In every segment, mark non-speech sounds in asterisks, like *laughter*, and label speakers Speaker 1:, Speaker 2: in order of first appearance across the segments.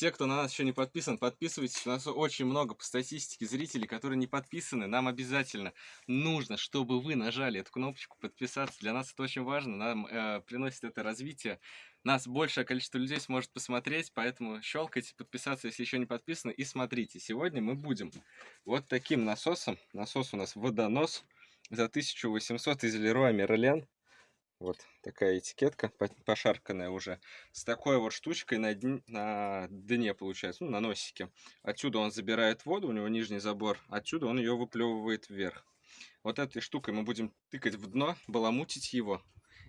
Speaker 1: Все, кто на нас еще не подписан, подписывайтесь. У нас очень много по статистике зрителей, которые не подписаны. Нам обязательно нужно, чтобы вы нажали эту кнопочку подписаться. Для нас это очень важно. Нам э, приносит это развитие. Нас большее количество людей сможет посмотреть, поэтому щелкайте, подписаться, если еще не подписаны, и смотрите. Сегодня мы будем вот таким насосом. Насос у нас водонос за 1800 из Леруа Мерлен. Вот такая этикетка, пошарканная уже. С такой вот штучкой на, дне, на дне, получается, ну, на носике. Отсюда он забирает воду, у него нижний забор. Отсюда он ее выплевывает вверх. Вот этой штукой мы будем тыкать в дно, баламутить его.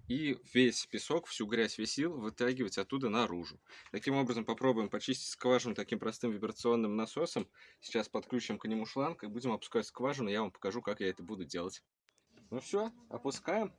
Speaker 1: И весь песок, всю грязь, весь сил вытягивать оттуда наружу. Таким образом попробуем почистить скважину таким простым вибрационным насосом. Сейчас подключим к нему шланг и будем опускать скважину. Я вам покажу, как я это буду делать. Ну все, опускаем.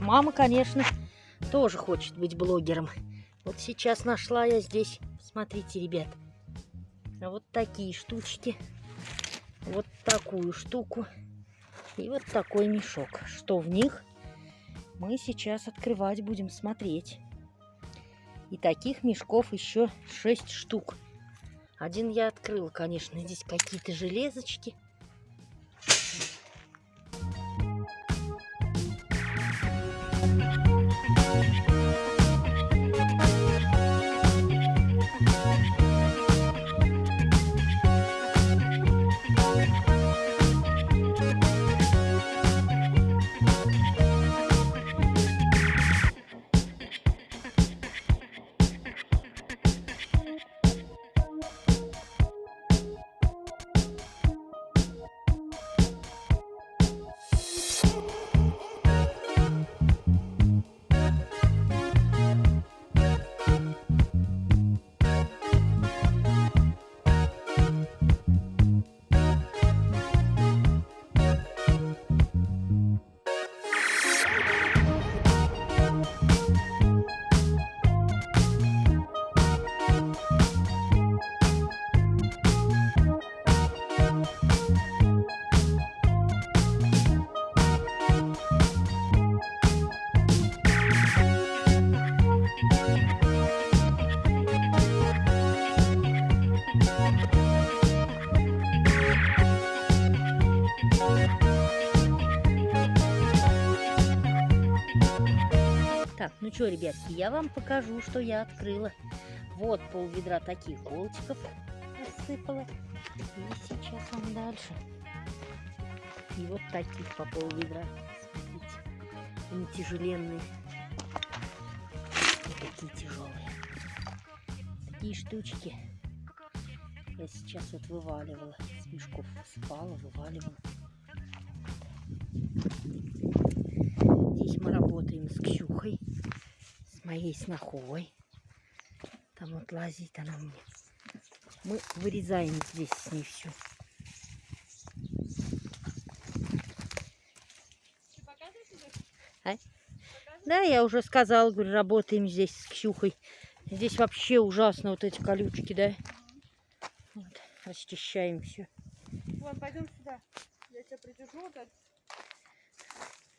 Speaker 2: Мама, конечно, тоже хочет быть блогером. Вот сейчас нашла я здесь, смотрите, ребят, вот такие штучки, вот такую штуку и вот такой мешок. Что в них, мы сейчас открывать будем смотреть. И таких мешков еще 6 штук. Один я открыла, конечно. Здесь какие-то железочки. Что, ребятки, я вам покажу, что я открыла. Вот пол ведра таких колчиков рассыпала. И сейчас вам дальше. И вот таких по пол ведра. Смотрите, они тяжеленные. Вот такие тяжелые. Такие штучки. Я сейчас вот вываливала. С мешков спала, вываливала. Здесь мы работаем моей снохой. Там вот лазит она мне. Мы вырезаем здесь с ней все. А? Да, я уже сказала, говорю, работаем здесь с Ксюхой. Здесь вообще ужасно вот эти колючки, да? Вот, расчищаем все.
Speaker 3: Вон, пойдем сюда. Я тебя придержу вот так.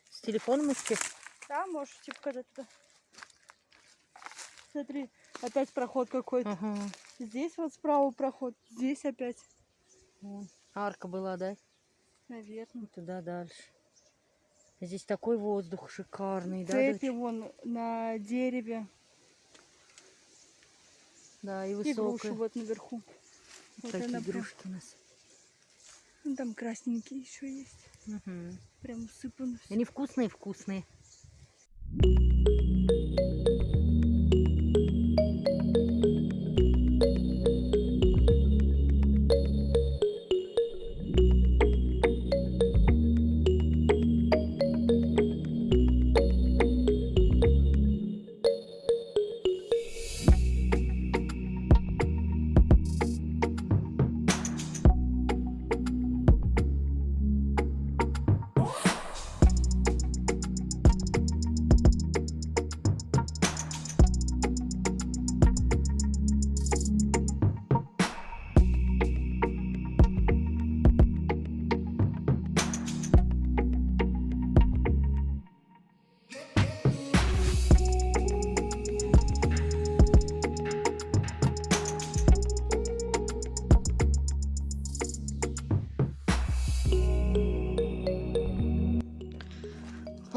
Speaker 2: С телефоном идти?
Speaker 3: Да, можешь показать туда. Смотри, опять проход какой-то.
Speaker 2: Ага.
Speaker 3: Здесь вот справа проход, здесь опять.
Speaker 2: Вон, Арка была, да?
Speaker 3: Наверное.
Speaker 2: И туда дальше. Здесь такой воздух шикарный, да,
Speaker 3: Цепи вон на дереве.
Speaker 2: Да, и
Speaker 3: И груши
Speaker 2: высокая.
Speaker 3: вот наверху. Вот
Speaker 2: Такие
Speaker 3: она прям-
Speaker 2: игрушки у нас.
Speaker 3: Ну, там красненькие еще есть.
Speaker 2: Мгм.
Speaker 3: Прям усыпано всё.
Speaker 2: Они вкусные-вкусные.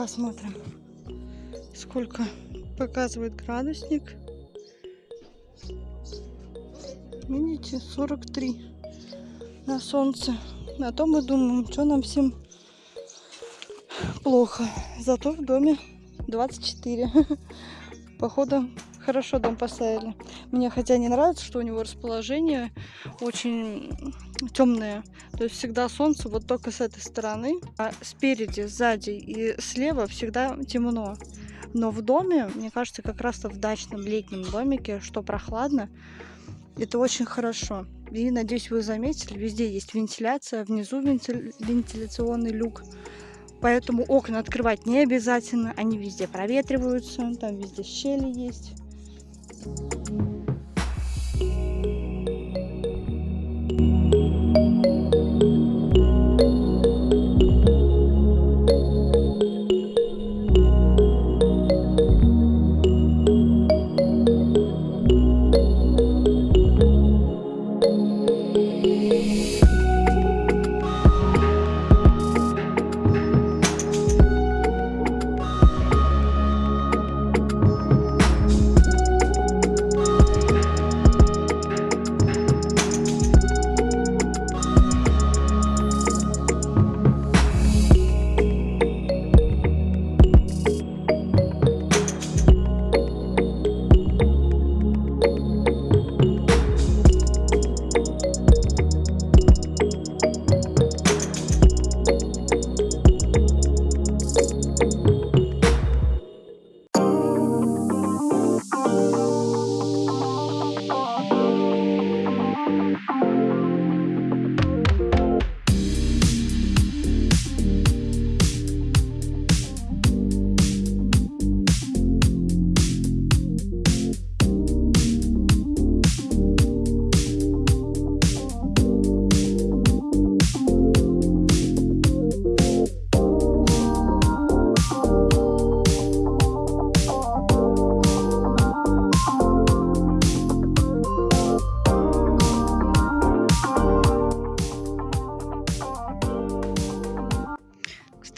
Speaker 3: Посмотрим, сколько показывает градусник. Видите, 43 на солнце. А то мы думаем, что нам всем плохо. Зато в доме 24. *laughs* Походу, хорошо дом поставили. Мне хотя не нравится, что у него расположение очень темное. То есть всегда солнце вот только с этой стороны, а спереди, сзади и слева всегда темно. Но в доме, мне кажется, как раз-то в дачном летнем домике, что прохладно, это очень хорошо. И надеюсь, вы заметили, везде есть вентиляция, внизу вентиль- вентиляционный люк. Поэтому окна открывать не обязательно, они везде проветриваются, там везде щели есть.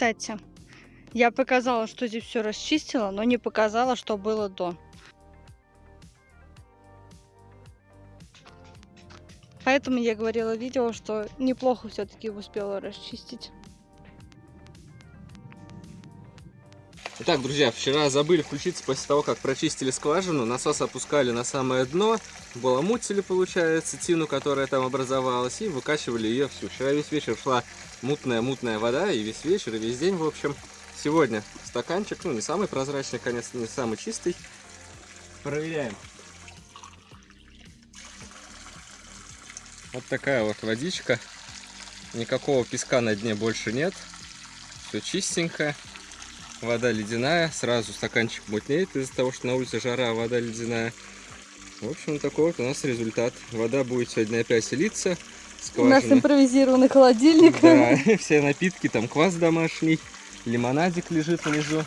Speaker 3: Кстати, я показала, что здесь все расчистила, но не показала, что было до. Поэтому я говорила в видео, что неплохо все-таки успела расчистить.
Speaker 1: Итак, друзья, вчера забыли включиться после того, как прочистили скважину. Насос опускали на самое дно, баламутили, получается, тину, которая там образовалась, и выкачивали ее всю. Вчера весь вечер шла мутная-мутная вода, и весь вечер, и весь день, в общем. Сегодня стаканчик, ну, не самый прозрачный, конечно, не самый чистый. Проверяем. Вот такая вот водичка. Никакого песка на дне больше нет. Все чистенькое. Вода ледяная. Сразу стаканчик мутнеет из-за того, что на улице жара, а вода ледяная. В общем, такой вот у нас результат. Вода будет сегодня опять литься.
Speaker 3: У нас
Speaker 1: Скважина.
Speaker 3: импровизированный холодильник.
Speaker 1: Да, *laughs* *laughs* все напитки, там квас домашний, лимонадик лежит внизу.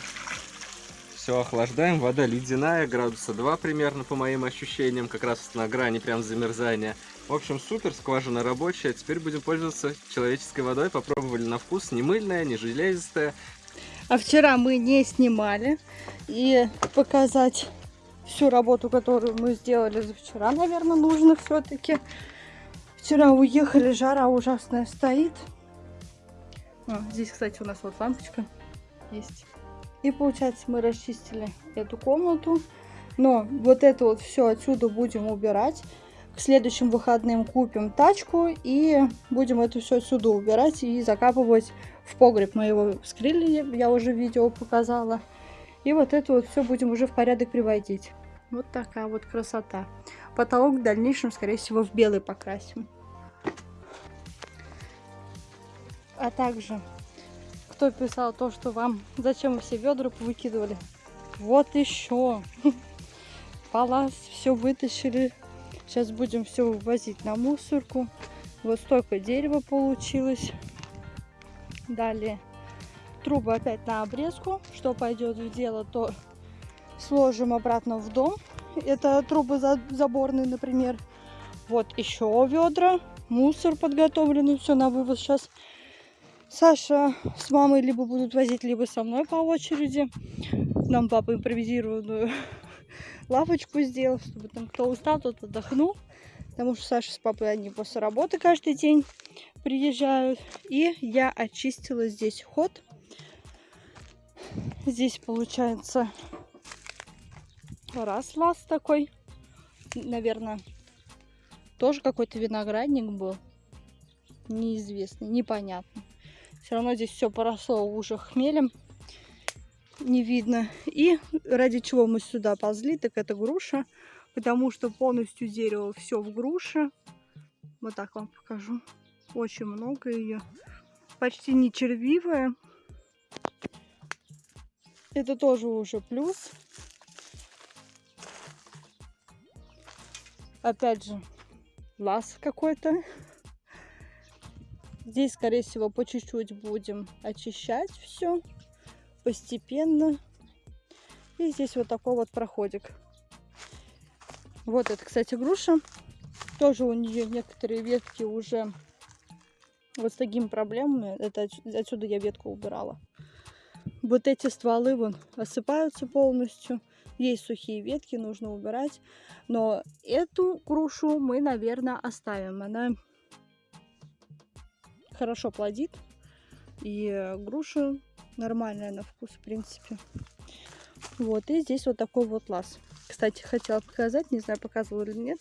Speaker 1: Все охлаждаем, вода ледяная, градуса 2 примерно, по моим ощущениям, как раз на грани прям замерзания. В общем, супер, скважина рабочая. Теперь будем пользоваться человеческой водой. Попробовали на вкус, не мыльная, не железистая.
Speaker 3: А вчера мы не снимали. И показать всю работу, которую мы сделали за вчера, наверное, нужно все-таки. Вчера уехали, жара ужасная стоит. А, здесь, кстати, у нас вот лампочка есть. И получается, мы расчистили эту комнату. Но вот это вот все отсюда будем убирать. К следующим выходным купим тачку и будем это все отсюда убирать и закапывать в погреб. Мы его вскрыли, я уже видео показала. И вот это вот все будем уже в порядок приводить. Вот такая вот красота. Потолок в дальнейшем, скорее всего, в белый покрасим. А также, кто писал то, что вам зачем вы все ведра выкидывали. Вот еще. *laughs* Палас, все вытащили. Сейчас будем все вывозить на мусорку. Вот столько дерева получилось. Далее трубы опять на обрезку. Что пойдет в дело, то сложим обратно в дом. Это трубы за- заборные, например. Вот еще ведра. Мусор подготовленный. Все на вывоз сейчас. Саша с мамой либо будут возить, либо со мной по очереди. Нам папа импровизированную лавочку сделал, чтобы там кто устал, тот отдохнул. Потому что Саша с папой они после работы каждый день приезжают. И я очистила здесь ход. Здесь получается раз лаз такой. Наверное, тоже какой-то виноградник был. Неизвестный, непонятно. Все равно здесь все поросло уже хмелем. Не видно. И ради чего мы сюда ползли, так это груша. Потому что полностью дерево все в груше. Вот так вам покажу. Очень много ее. Почти не червивая. Это тоже уже плюс. Опять же, лаз какой-то. Здесь, скорее всего, по чуть-чуть будем очищать все постепенно. И здесь вот такой вот проходик. Вот это, кстати, груша. Тоже у нее некоторые ветки уже вот с такими проблемами. Это отс- отсюда я ветку убирала. Вот эти стволы вон осыпаются полностью. Есть сухие ветки, нужно убирать. Но эту грушу мы, наверное, оставим. Она хорошо плодит. И груша нормальная на вкус, в принципе. Вот, и здесь вот такой вот лаз. Кстати, хотела показать, не знаю, показывала или нет.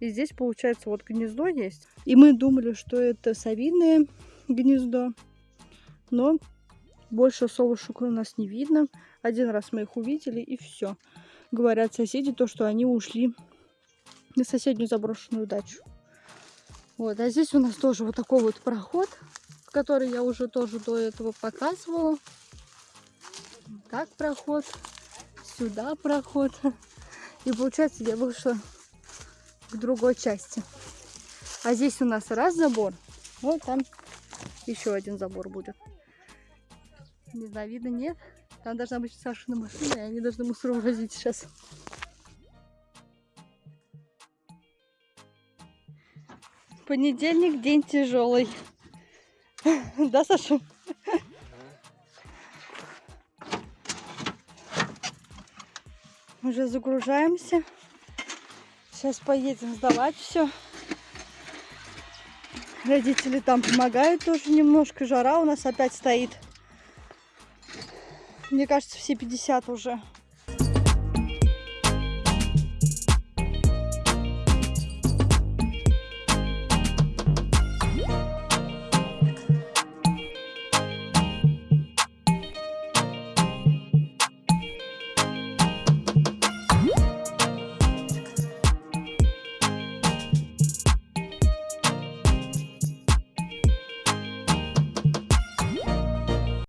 Speaker 3: И здесь, получается, вот гнездо есть. И мы думали, что это совиное гнездо. Но больше совушек у нас не видно. Один раз мы их увидели, и все. Говорят соседи то, что они ушли на соседнюю заброшенную дачу. Вот, а здесь у нас тоже вот такой вот проход, который я уже тоже до этого показывала. Так проход, сюда проход. *laughs* И получается, я вышла к другой части. А здесь у нас раз забор, вот там еще один забор будет. Не знаю, видно, нет. Там должна быть Сашина машина, и они должны мусор увозить сейчас. Понедельник день тяжелый. *laughs* Да, Саша? Уже загружаемся. Сейчас поедем сдавать все. Родители там помогают тоже немножко. Жара у нас опять стоит. Мне кажется, все 50 уже.